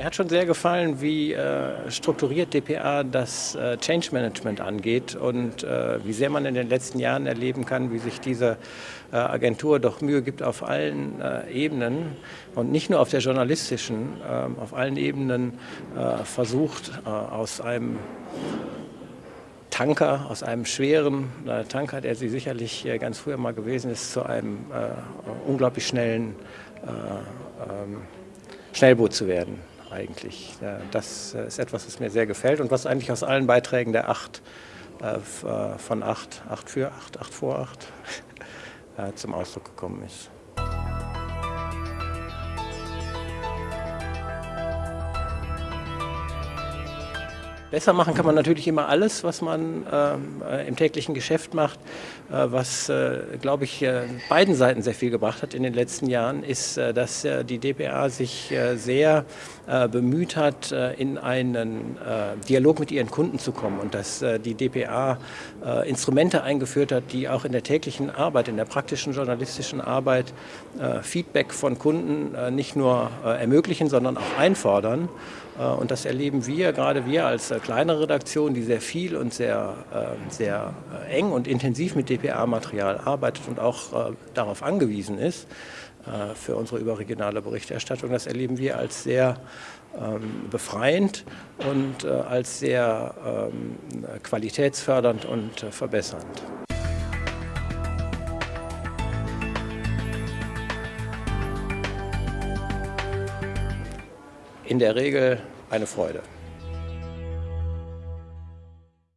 Mir hat schon sehr gefallen, wie äh, strukturiert dpa das äh, Change Management angeht und äh, wie sehr man in den letzten Jahren erleben kann, wie sich diese äh, Agentur doch Mühe gibt auf allen äh, Ebenen und nicht nur auf der journalistischen, ähm, auf allen Ebenen äh, versucht, aus einem Tanker, aus einem schweren Tanker, der sie sicherlich ganz früher mal gewesen ist, zu einem unglaublich schnellen ähm, Schnellboot zu werden eigentlich. Das ist etwas, was mir sehr gefällt und was eigentlich aus allen Beiträgen der acht äh, äh, von acht, acht für acht, acht vor acht äh, zum Ausdruck gekommen ist. Besser machen kann man natürlich immer alles, was man ähm, äh, im täglichen Geschäft macht. Äh, was, äh, glaube ich, äh, beiden Seiten sehr viel gebracht hat in den letzten Jahren, ist, äh, dass äh, die DPA sich sehr bemüht hat, in einen Dialog mit ihren Kunden zu kommen und dass die DPA Instrumente eingeführt hat, die auch in der täglichen Arbeit, in der praktischen journalistischen Arbeit Feedback von Kunden nicht nur ermöglichen, sondern auch einfordern. Und das erleben wir, gerade wir als kleine Redaktion, die sehr viel und sehr, sehr eng und intensiv mit DPA-Material arbeitet und auch darauf angewiesen ist für unsere überregionale Berichterstattung. Das erleben wir als sehr ähm, befreiend und als sehr ähm, qualitätsfördernd und verbessernd. in der Regel eine Freude.